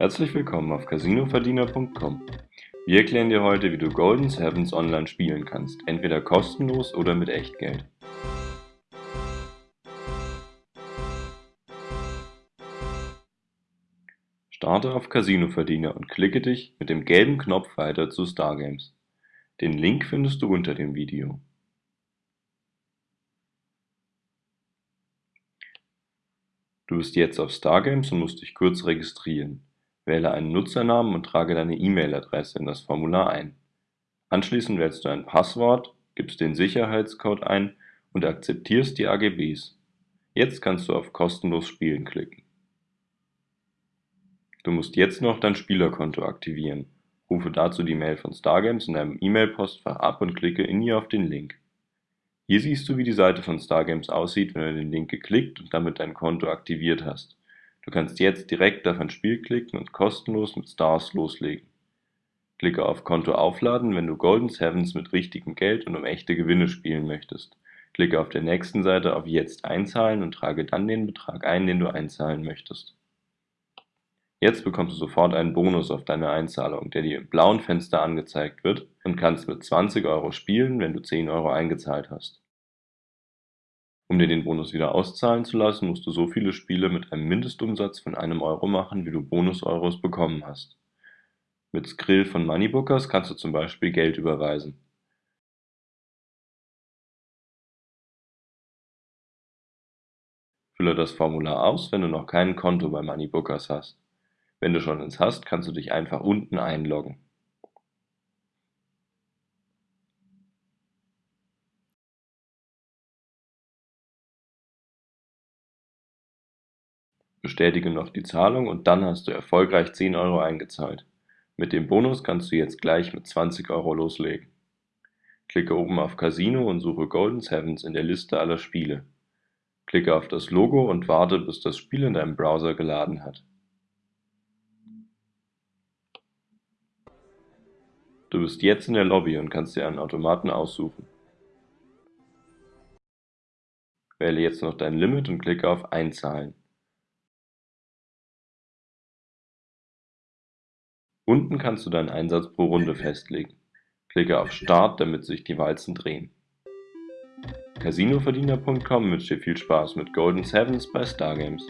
Herzlich willkommen auf CasinoVerdiener.com. Wir erklären dir heute, wie du Golden Sevens online spielen kannst, entweder kostenlos oder mit Echtgeld. Starte auf Casino Verdiener und klicke dich mit dem gelben Knopf weiter zu Stargames. Den Link findest du unter dem Video. Du bist jetzt auf Stargames und musst dich kurz registrieren. Wähle einen Nutzernamen und trage deine E-Mail-Adresse in das Formular ein. Anschließend wählst du ein Passwort, gibst den Sicherheitscode ein und akzeptierst die AGBs. Jetzt kannst du auf Kostenlos spielen klicken. Du musst jetzt noch dein Spielerkonto aktivieren. Rufe dazu die Mail von Stargames in deinem E-Mail-Postfach ab und klicke in ihr auf den Link. Hier siehst du, wie die Seite von Stargames aussieht, wenn du den Link geklickt und damit dein Konto aktiviert hast. Du kannst jetzt direkt auf ein Spiel klicken und kostenlos mit Stars loslegen. Klicke auf Konto aufladen, wenn du Golden Sevens mit richtigem Geld und um echte Gewinne spielen möchtest. Klicke auf der nächsten Seite auf Jetzt einzahlen und trage dann den Betrag ein, den du einzahlen möchtest. Jetzt bekommst du sofort einen Bonus auf deine Einzahlung, der dir im blauen Fenster angezeigt wird und kannst mit 20 Euro spielen, wenn du 10 Euro eingezahlt hast. Um dir den Bonus wieder auszahlen zu lassen, musst du so viele Spiele mit einem Mindestumsatz von einem Euro machen, wie du Bonus-Euros bekommen hast. Mit Skrill von Moneybookers kannst du zum Beispiel Geld überweisen. Fülle das Formular aus, wenn du noch kein Konto bei Moneybookers hast. Wenn du schon eins hast, kannst du dich einfach unten einloggen. Bestätige noch die Zahlung und dann hast du erfolgreich 10 Euro eingezahlt. Mit dem Bonus kannst du jetzt gleich mit 20 Euro loslegen. Klicke oben auf Casino und suche Golden Sevens in der Liste aller Spiele. Klicke auf das Logo und warte, bis das Spiel in deinem Browser geladen hat. Du bist jetzt in der Lobby und kannst dir einen Automaten aussuchen. Wähle jetzt noch dein Limit und klicke auf Einzahlen. Unten kannst du deinen Einsatz pro Runde festlegen. Klicke auf Start, damit sich die Walzen drehen. CasinoVerdiener.com wünscht dir viel Spaß mit Golden Sevens bei Stargames.